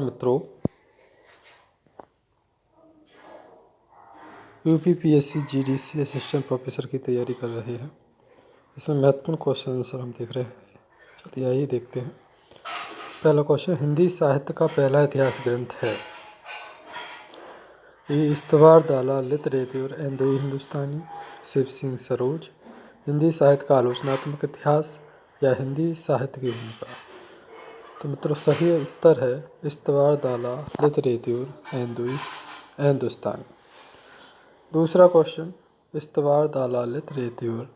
मित्रों UP PSC GDC assistant professor की तैयारी कर रहे हैं। इसमें महत्वपूर्ण क्वेश्चन आंसर हम देख रहे हैं। चलिए आइए देखते हैं। पहला क्वेश्चन हिंदी साहित्य का पहला इतिहास ग्रंथ है। ये इस्तवार दाला लित रेती और एंदोई हिंदुस्तानी, शिव सिंह सरोज। हिंदी साहित्य का आलोचनात्मक इतिहास या हिंदी साहित्य की भूमिका? तो मित्रों, सही उत्तर है इस्तवार, दाला, लित रेती और एंदोई हिंदुस्तानी दूसरा क्वेश्चन इस्तवार दालालित रेत्यूर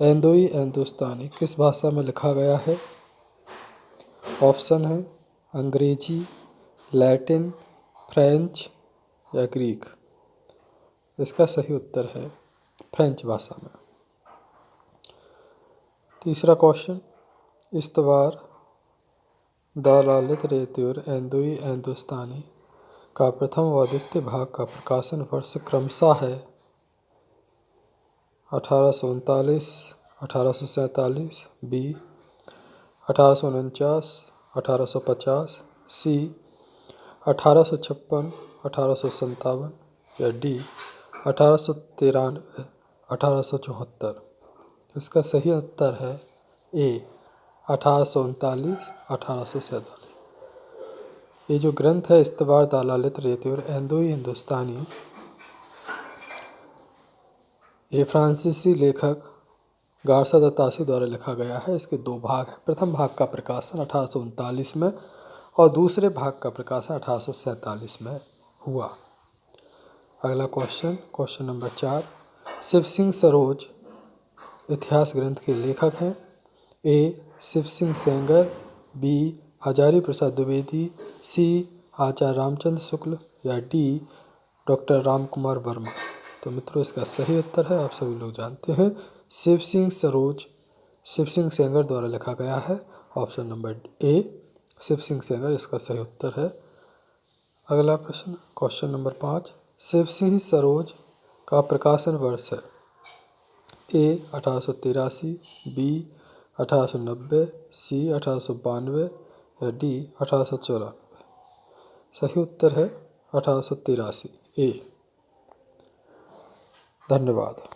एंदोई हिंदुस्तानी किस भाषा में लिखा गया है? ऑप्शन है अंग्रेज़ी, लैटिन, फ्रेंच या ग्रीक। इसका सही उत्तर है फ्रेंच भाषा में। तीसरा क्वेश्चन इस्तवार दालालित रेत्यूर एंदोई हिंदुस्तानी का प्रथम व द्वितीय भाग का प्रकाशन वर्ष क्रमशः है। अठारह सौ उनतालीस, अठारह सौ सैंतालीस, बी, अठारह सौ उनचास, अठारह सौ पचास, सी, अठारह सौ छप्पन, अठारह सौ या डी, अठारह सौ तिरानवे, अठारह सौ चौहत्तर। इसका सही उत्तर है ए। अठारह सौ उनतालीस, अठारह सौ सैंतालीस। ये जो ग्रंथ है इस्तवार दालालित रेती और एंदोई हिंदुस्तानी ये फ्रांसीसी लेखक गारसा दत्तासी द्वारा लिखा गया है। इसके दो भाग हैं। प्रथम भाग का प्रकाशन अठारह सौ उनतालीस में और दूसरे भाग का प्रकाशन अठारह में हुआ। अगला क्वेश्चन क्वेश्चन नंबर चार। शिव सिंह सरोज इतिहास ग्रंथ के लेखक हैं। A. Shiv Singh Sengar, B. Hazari Prasad Dwivedi, C. Acharya Ramchandra Shukla या डी. डॉक्टर राम कुमार वर्मा। तो मित्रों, इसका सही उत्तर है, आप सभी लोग जानते हैं शिव सिंह सरोज शिव सिंह सेंगर द्वारा लिखा गया है। Option number A Shiv Singh Sengar, इसका सही उत्तर है। अगला प्रश्न, क्वेश्चन नंबर पाँच शिव सिंह सरोज का प्रकाशन वर्ष है। ए, अठारह सौ तिरासी, बी अठारह सी अठारह या डी अठारह सौ चौरानवे। सही उत्तर है अठारह सौ तिरासी। ए। धन्यवाद।